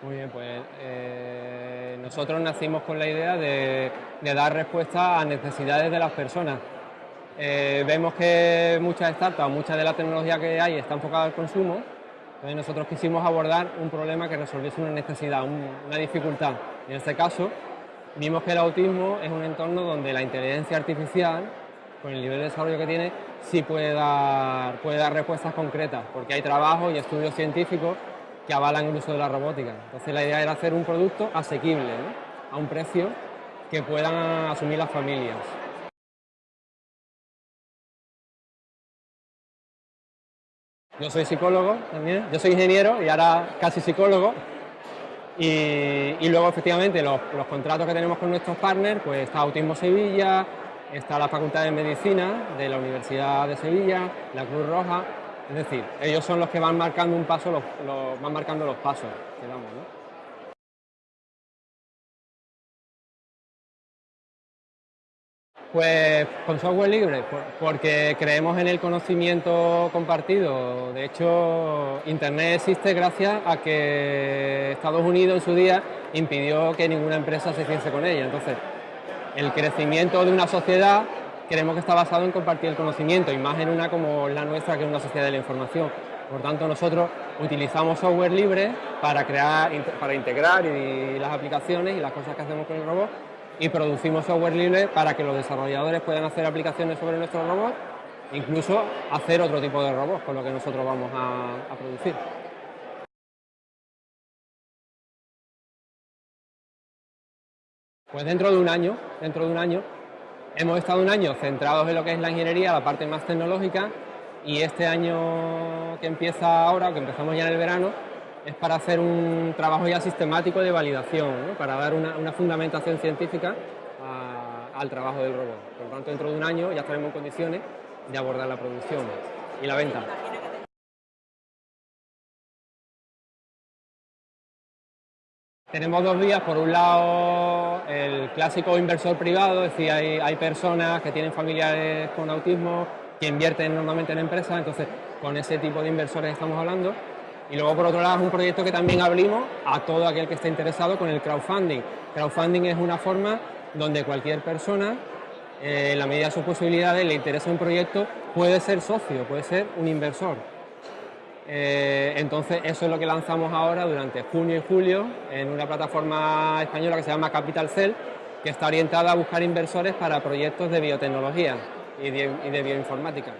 Muy bien, pues eh, nosotros nacimos con la idea de, dar respuesta a necesidades de las personas. Eh, vemos que muchas startups, mucha de la tecnología que hay está enfocada al consumo, entonces nosotros quisimos abordar un problema que resolviese una necesidad, una dificultad. En este caso, vimos que el autismo es un entorno donde la inteligencia artificial, con el nivel de desarrollo que tiene, sí puede dar, puede dar respuestas concretas, porque hay trabajo y estudios científicos que avalan el uso de la robótica. Entonces la idea era hacer un producto asequible, a un precio que puedan asumir las familias. Yo soy psicólogo también, yo soy ingeniero y ahora casi psicólogo. Y, luego efectivamente los, los, contratos que tenemos con nuestros partners, pues está Autismo Sevilla, está la Facultad de Medicina de la Universidad de Sevilla, la Cruz Roja, es decir, ellos son los que van marcando un paso, los, van marcando los pasos que. ¿no? Pues con software libre, porque creemos en el conocimiento compartido. De hecho, Internet existe gracias a que Estados Unidos en su día impidió que ninguna empresa se hiciese con ella. Entonces, el crecimiento de una sociedad creemos que está basado en compartir el conocimiento, y más en una como la nuestra, que es una sociedad de la información. Por tanto, nosotros utilizamos software libre para, crear, para integrar las aplicaciones y las cosas que hacemos con el robot, y producimos software libre para que los desarrolladores puedan hacer aplicaciones sobre nuestro robot, incluso hacer otro tipo de robots con lo que nosotros vamos a producir. Pues dentro de un año, dentro de un año, Hemos estado un año centrados en lo que es la ingeniería, la parte más tecnológica, y este año que empieza ahora, que empezamos ya en el verano, es para hacer un trabajo ya sistemático de validación, para dar una, fundamentación científica al trabajo del robot. Por lo tanto, dentro de un año ya estaremos en condiciones de abordar la producción y la venta. Tenemos dos vías, por un lado el clásico inversor privado, es decir, hay, personas que tienen familiares con autismo que invierten normalmente en empresas, entonces con ese tipo de inversores estamos hablando. Y luego por otro lado es un proyecto que también abrimos a todo aquel que esté interesado con el crowdfunding. Crowdfunding es una forma donde cualquier persona, eh, en la medida de sus posibilidades, le interesa un proyecto, puede ser socio, puede ser un inversor. Eh, entonces eso es lo que lanzamos ahora durante junio y julio en una plataforma española que se llama Capital Cell, que está orientada a buscar inversores para proyectos de biotecnología y de bioinformática.